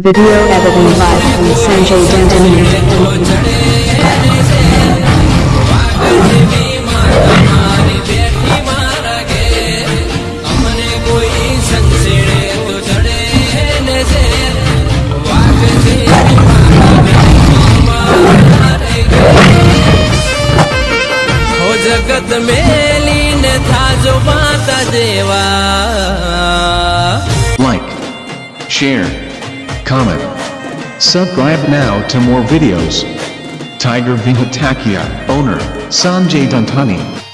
Video editing live from Sanjay Dandini. हो जगत मेलीन थाजो माता देवा Like, share, comment, subscribe now to more videos. Tiger Vihatakia, owner, Sanjay Dantani.